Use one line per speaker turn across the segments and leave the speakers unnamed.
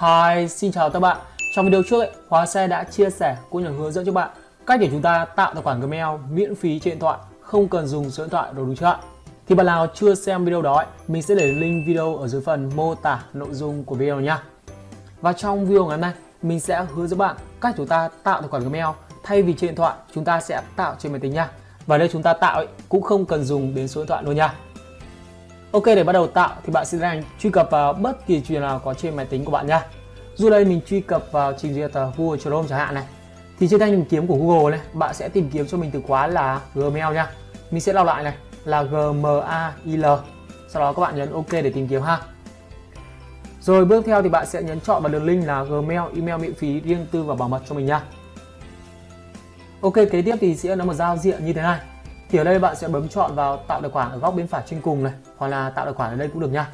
Hi, xin chào các bạn. Trong video trước ấy, Hóa Xe đã chia sẻ cũng như hướng dẫn cho bạn cách để chúng ta tạo tài khoản Gmail miễn phí trên điện thoại, không cần dùng số điện thoại rồi đúng chưa ạ? Thì bạn nào chưa xem video đó ấy, mình sẽ để link video ở dưới phần mô tả nội dung của video nha. Và trong video ngày hôm nay, mình sẽ hướng dẫn bạn cách chúng ta tạo tài khoản Gmail thay vì trên điện thoại chúng ta sẽ tạo trên máy tính nha. Và đây chúng ta tạo ấy, cũng không cần dùng đến số điện thoại luôn nha. Ok để bắt đầu tạo thì bạn sẽ đang truy cập vào bất kỳ chuyện nào có trên máy tính của bạn nha. Dù đây mình truy cập vào trình duyệt ờ, Google Chrome chẳng hạn này. Thì trên thanh tìm kiếm của Google này, bạn sẽ tìm kiếm cho mình từ khóa là Gmail nha. Mình sẽ đọc lại này là Gmail. Sau đó các bạn nhấn OK để tìm kiếm ha. Rồi bước theo thì bạn sẽ nhấn chọn vào đường link là Gmail email miễn phí riêng tư và bảo mật cho mình nha. Ok kế tiếp thì sẽ là một giao diện như thế này thì ở đây bạn sẽ bấm chọn vào tạo tài khoản ở góc bên phải trên cùng này, hoặc là tạo tài khoản ở đây cũng được nha.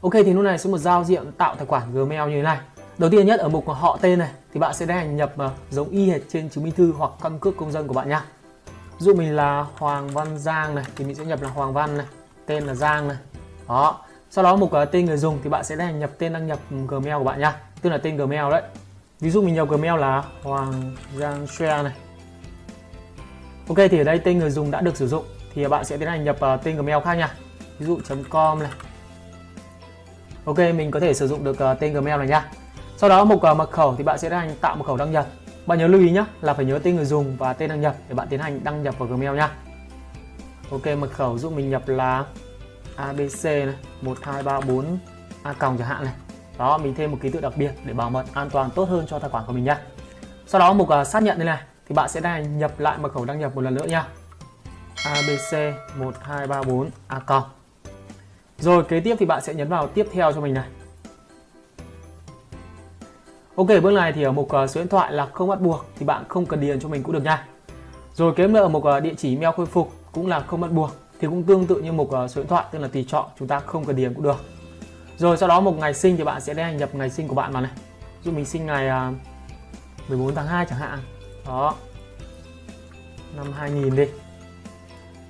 Ok, thì lúc này sẽ một giao diện tạo tài khoản Gmail như thế này. Đầu tiên nhất, ở mục họ tên này, thì bạn sẽ tiến hành nhập ờ, giống y hệt trên chứng minh thư hoặc căn cước công dân của bạn nha. Dụ mình là Hoàng Văn Giang này, thì mình sẽ nhập là Hoàng Văn này, tên là Giang này. Đó. Sau đó mục ờ, tên người dùng thì bạn sẽ tiến hành nhập, tên đăng nhập Gmail của bạn nha, tức là tên Gmail đấy. Ví dụ mình nhập Gmail là Hoàng Giang Share này. Ok thì ở đây tên người dùng đã được sử dụng thì bạn sẽ tiến hành nhập uh, tên Gmail khác nha. Ví dụ .com này. Ok mình có thể sử dụng được uh, tên Gmail này nha. Sau đó mục uh, mật khẩu thì bạn sẽ tiến hành tạo mật khẩu đăng nhập. Bạn nhớ lưu ý nhé là phải nhớ tên người dùng và tên đăng nhập để bạn tiến hành đăng nhập vào Gmail nha. Ok mật khẩu giúp mình nhập là ABC này 1234 A còng chẳng hạn này. Đó mình thêm một ký tự đặc biệt để bảo mật an toàn tốt hơn cho tài khoản của mình nha. Sau đó mục uh, xác nhận đây này thì bạn sẽ đăng nhập lại mật khẩu đăng nhập một lần nữa nha. Abc1234 a rồi, kế tiếp thì bạn sẽ nhấn vào tiếp theo cho mình này. Ok, bước này thì ở mục ờ, số điện thoại là không bắt buộc thì bạn không cần điền cho mình cũng được nha. Rồi, kế nữa ở mục ờ, địa chỉ email khôi phục cũng là không bắt buộc thì cũng tương tự như mục ờ, số điện thoại, tức là tùy chọn, chúng ta không cần điền cũng được. Rồi, sau đó một ngày sinh thì bạn sẽ đăng nhập ngày sinh của bạn vào này. Dụ mình sinh ngày 14 tháng 2 chẳng hạn đó. Năm 2000 đi.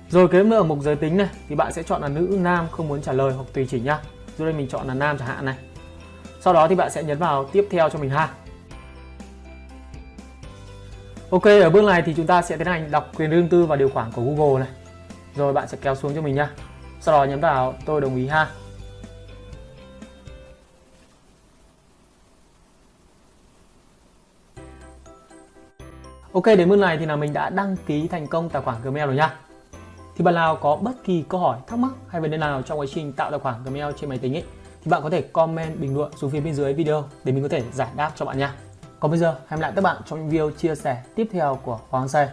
Rồi kế nữa ở mục giới tính này, thì bạn sẽ chọn là nữ nam không muốn trả lời hoặc tùy chỉnh nhá. Dưới đây mình chọn là nam chẳng hạn này. Sau đó thì bạn sẽ nhấn vào tiếp theo cho mình ha. Ok, ở bước này thì chúng ta sẽ tiến hành đọc quyền riêng tư và điều khoản của Google này. Rồi, bạn sẽ kéo xuống cho mình nhá. Sau đó nhấn vào, tôi đồng ý ha. Ok, đến bước này thì là mình đã đăng ký thành công tài khoản Gmail rồi nha. Thì bạn nào có bất kỳ câu hỏi, thắc mắc hay vấn đề nào trong quá trình tạo tài khoản Gmail trên máy tính ấy, thì bạn có thể comment bình luận xuống phía bên dưới video để mình có thể giải đáp cho bạn nha. Còn bây giờ, hẹn lại các bạn trong những video chia sẻ tiếp theo của Hoàng Xe.